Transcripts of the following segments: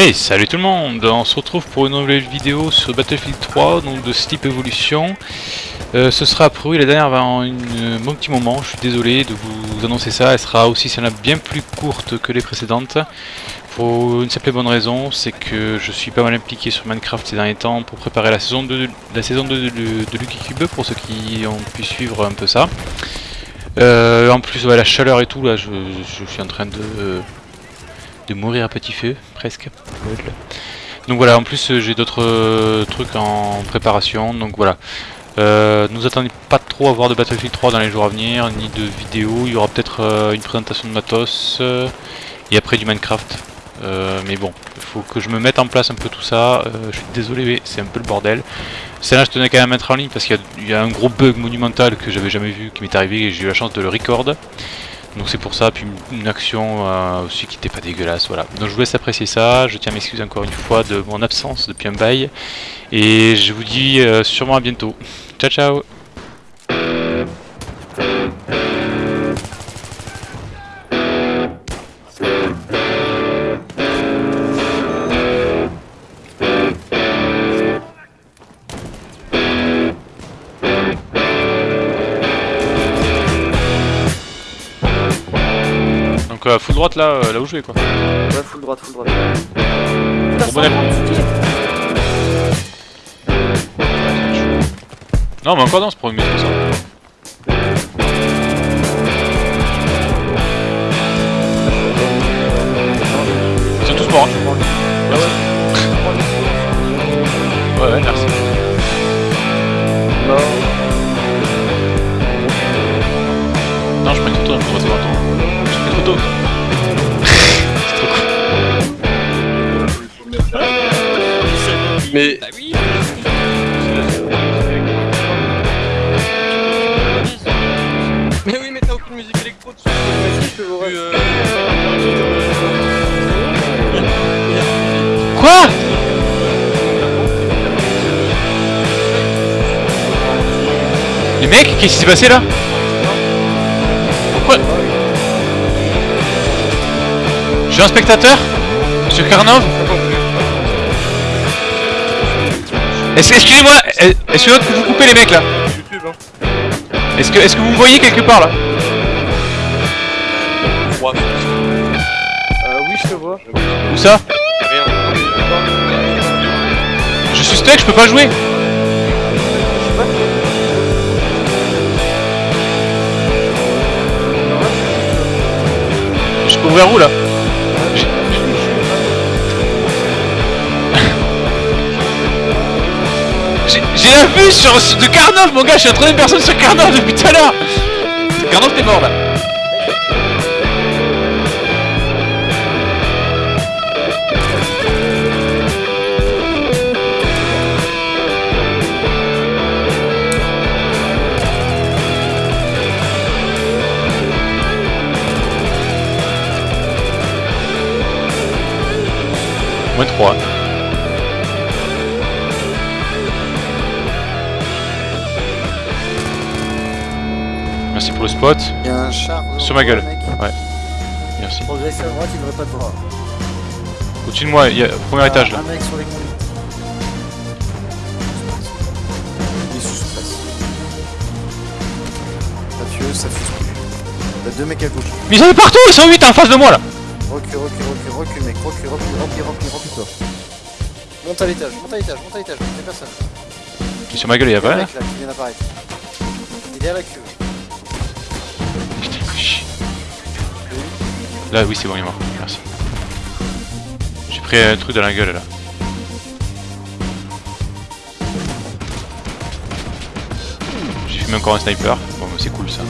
Hey, salut tout le monde On se retrouve pour une nouvelle vidéo sur Battlefield 3, donc de Sleep Evolution. Euh, ce sera pour la dernière avant un bon petit moment, je suis désolé de vous annoncer ça, elle sera aussi celle-là bien plus courte que les précédentes. Pour une simple et bonne raison, c'est que je suis pas mal impliqué sur Minecraft ces derniers temps pour préparer la saison 2 de, la saison de, Lucky Cube, pour ceux qui ont pu suivre un peu ça. Euh, en plus, la chaleur et tout, là, je suis en train de de mourir à petit feu, presque. Donc voilà, en plus euh, j'ai d'autres euh, trucs en préparation, donc voilà. Euh, nous attendez pas trop à voir de Battlefield 3 dans les jours à venir, ni de vidéos. Il y aura peut-être euh, une présentation de matos et après du Minecraft. mais bon, il faut que je me mette en place un peu tout ça. je suis désolé, mais c'est un peu le bordel. Celle-là, je tenais quand même à mettre en ligne parce qu'il y, y, a un gros bug monumental que j'avais jamais vu qui m'est arrivé et j'ai eu la chance de le record. Donc c'est pour ça, puis une action euh, aussi qui n'était pas dégueulasse, voilà. Donc je vous laisse apprécier ça, je tiens à m'excuser encore une fois de mon absence depuis un bail, et je vous dis euh, sûrement à bientôt. Ciao ciao Donc full droite là, euh, là où je vais quoi. Ouais, full droite, full droite. Bon, bon Non, mais encore dans ce premier ça. Ils sont tous morts. Hein. Ouais, ouais, merci. Non. Non, je prends une photo, je me prends une photo. Mais. Bah oui Mais oui, mais t'as aucune musique électro dessus. Euh... Quoi Les mecs, qu'est-ce qui s'est passé là? Pourquoi? Suis un spectateur Monsieur Karnov Excusez-moi, est-ce que vous coupez les mecs là Est-ce que, est que vous me voyez quelque part là Euh, oui, je te vois. Où ça Je suis stuck, je peux pas jouer Vue sur, de Carnov mon gars, je suis la troisième personne sur Carnov depuis tout à l'heure. Carnov t'es mort là. Moins 3 Merci pour le spot. Il y a un char sur ma gueule. Ouais. Merci. Progresser à droite, il devrait pas te voir. Au-dessus de moi, il y a premier étage là. Un mec sur les conduites. Il est sous place. Mathieu, ça fuse plus. T'as deux mecs à gauche. Mais ils sont partout, ils sont 8 en face de moi là Recule, recule, recule, recule mec, recule, recule, remplis, remplis, remplis toi. Monte à l'étage, monte à l'étage, monte à l'étage, y'a personne. Et sur ma gueule, il y a Il y a pas un là mec là qui vient d'apparaître. Il est derrière la queue. Là, oui, c'est bon, il est mort. Merci. J'ai pris un truc dans la gueule là. J'ai fumé encore un sniper. Bon, c'est cool ça.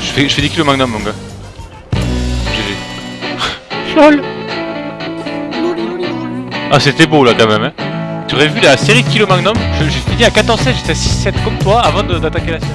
Je fais, je fais des kilos magnum, mon gars. GG. LOL Ah, c'était beau là quand même, hein. Tu aurais vu la série de Kilo Magnum, j'ai fini à 14-7, j'étais à 6-7 comme toi avant d'attaquer la série.